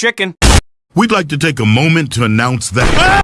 chicken. We'd like to take a moment to announce that.